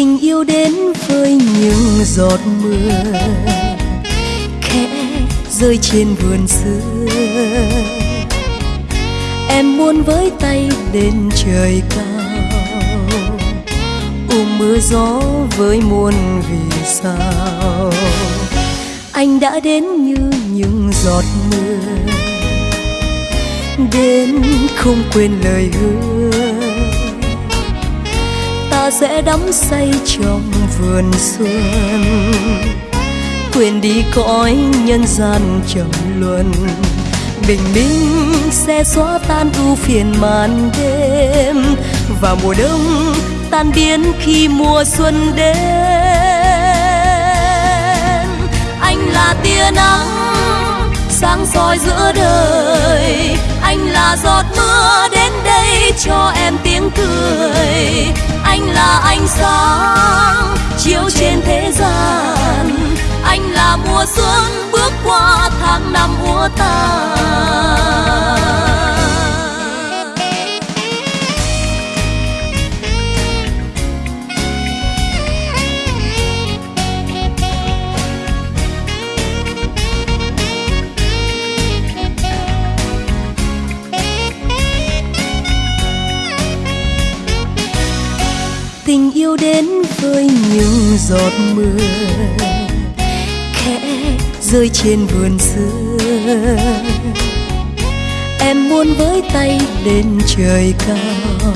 Tình yêu đến với những giọt mưa. Khẽ rơi trên vườn xưa. Em muốn với tay lên trời cao, ôm mưa gió với muôn vì sao. Anh đã đến như những giọt mưa, đến không quên lời hứa sẽ đắm say trong vườn xuân quên đi cõi nhân gian trầm luân, bình minh sẽ xóa tan ưu phiền màn đêm. Và mùa đông tan biến khi mùa xuân đến. Anh là tia nắng sáng soi giữa đời, anh là giọt mưa đến đây cho em tiếng cười anh là ánh sáng chiếu trên thế gian. Anh là mùa xuân bước qua tháng năm úa tàn. Tình yêu đến với những giọt mưa. Khẽ rơi trên vườn xưa. Em muốn với tay lên trời cao,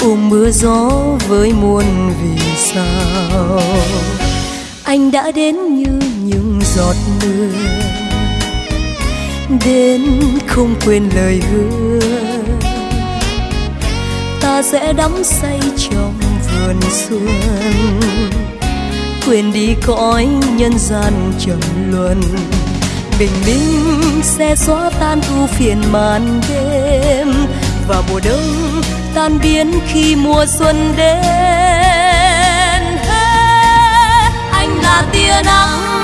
ôm mưa gió với muôn vì sao. Anh đã đến như những giọt mưa, đến không quên lời hứa ta sẽ đắm say trong vườn xuân quên đi cõi nhân gian trầm luân, bình minh sẽ xóa tan ưu phiền màn đêm. Và mùa đông tan biến khi mùa xuân đến. Anh là tia nắng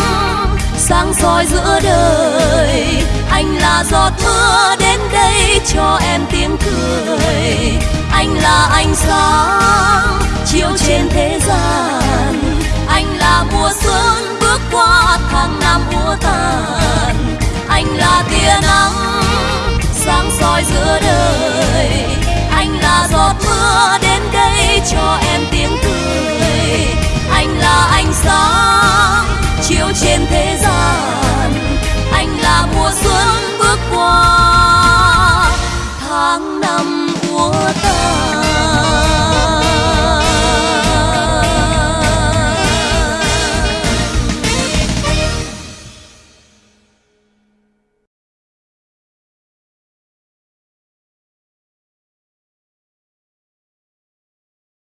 sáng soi giữa đời. Anh là giọt mưa đến đây cho em tiếng cười. Anh là ánh sáng chiếu trên thế gian.